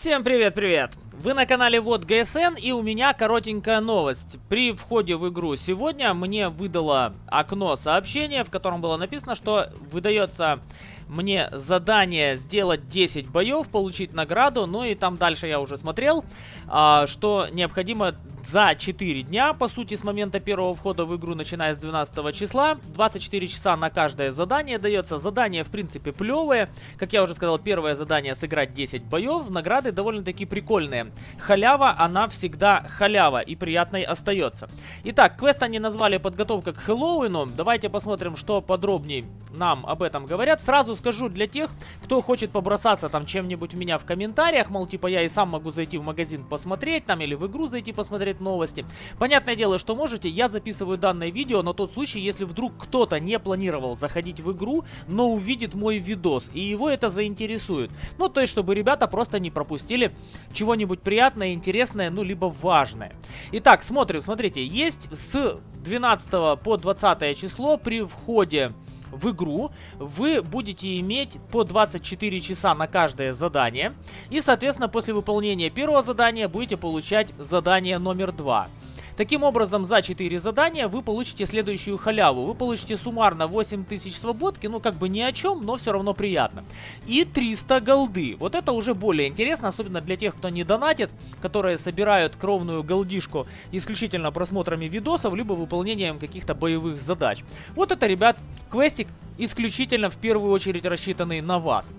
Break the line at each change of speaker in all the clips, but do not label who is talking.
Всем привет-привет! Вы на канале Вот ГСН и у меня коротенькая новость. При входе в игру сегодня мне выдало окно сообщения, в котором было написано, что выдается мне задание сделать 10 боев, получить награду, ну и там дальше я уже смотрел, а, что необходимо за 4 дня, по сути, с момента первого входа в игру, начиная с 12 числа. 24 часа на каждое задание дается. Задание, в принципе, плевое. Как я уже сказал, первое задание сыграть 10 боев. Награды довольно-таки прикольные. Халява, она всегда халява и приятной остается. Итак, квест они назвали подготовка к Хэллоуину. Давайте посмотрим, что подробнее нам об этом говорят. Сразу скажу для тех, кто хочет побросаться там чем-нибудь меня в комментариях, мол, типа я и сам могу зайти в магазин посмотреть там или в игру зайти посмотреть новости. Понятное дело, что можете, я записываю данное видео на тот случай, если вдруг кто-то не планировал заходить в игру, но увидит мой видос и его это заинтересует. Ну, то есть, чтобы ребята просто не пропустили чего-нибудь приятное, интересное, ну, либо важное. Итак, смотрим, смотрите, есть с 12 по 20 число при входе в игру, вы будете иметь по 24 часа на каждое задание. И, соответственно, после выполнения первого задания будете получать задание номер 2. Таким образом, за 4 задания вы получите следующую халяву. Вы получите суммарно 8000 свободки, ну как бы ни о чем, но все равно приятно. И 300 голды. Вот это уже более интересно, особенно для тех, кто не донатит, которые собирают кровную голдишку исключительно просмотрами видосов, либо выполнением каких-то боевых задач. Вот это, ребят, квестик исключительно в первую очередь рассчитанный на вас.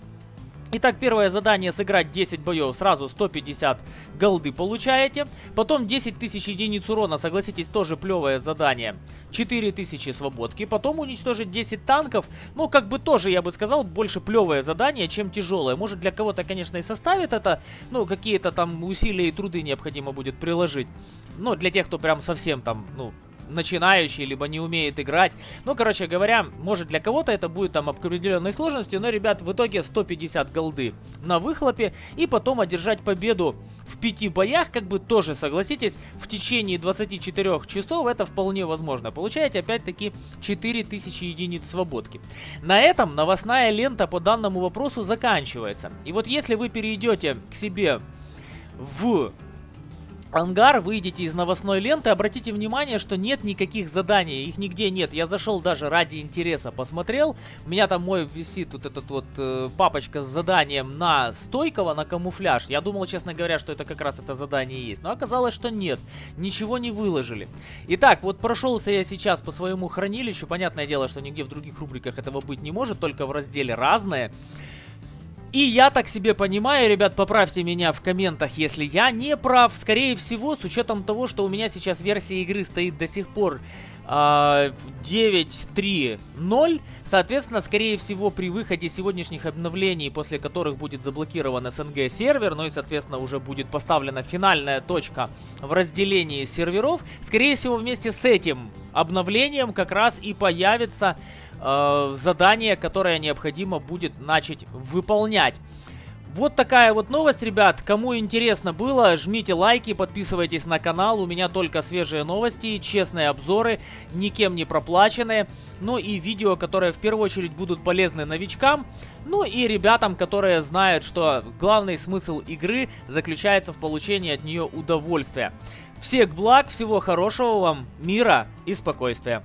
Итак, первое задание сыграть 10 боев, сразу 150 голды получаете. Потом 10 тысяч единиц урона, согласитесь, тоже плевое задание. 4000 свободки. Потом уничтожить 10 танков, ну, как бы тоже, я бы сказал, больше плевое задание, чем тяжелое. Может, для кого-то, конечно, и составит это, ну, какие-то там усилия и труды необходимо будет приложить. Но для тех, кто прям совсем там, ну, начинающий, либо не умеет играть. Ну, короче говоря, может для кого-то это будет там определенной сложности, но, ребят, в итоге 150 голды на выхлопе и потом одержать победу в пяти боях, как бы тоже, согласитесь, в течение 24 часов это вполне возможно. Получаете опять-таки 4000 единиц свободки. На этом новостная лента по данному вопросу заканчивается. И вот если вы перейдете к себе в ангар, выйдете из новостной ленты, обратите внимание, что нет никаких заданий, их нигде нет. Я зашел даже ради интереса, посмотрел, у меня там мой висит вот этот вот э, папочка с заданием на стойкого, на камуфляж. Я думал, честно говоря, что это как раз это задание есть, но оказалось, что нет, ничего не выложили. Итак, вот прошелся я сейчас по своему хранилищу, понятное дело, что нигде в других рубриках этого быть не может, только в разделе «Разное». И я так себе понимаю, ребят, поправьте меня в комментах, если я не прав. Скорее всего, с учетом того, что у меня сейчас версия игры стоит до сих пор э, 9.3.0, соответственно, скорее всего, при выходе сегодняшних обновлений, после которых будет заблокирован СНГ сервер, ну и, соответственно, уже будет поставлена финальная точка в разделении серверов, скорее всего, вместе с этим обновлением как раз и появится э, задание, которое необходимо будет начать выполнять. Вот такая вот новость, ребят. Кому интересно было, жмите лайки, подписывайтесь на канал. У меня только свежие новости, честные обзоры, никем не проплаченные. Ну и видео, которые в первую очередь будут полезны новичкам. Ну и ребятам, которые знают, что главный смысл игры заключается в получении от нее удовольствия. Всех благ, всего хорошего вам, мира и спокойствия.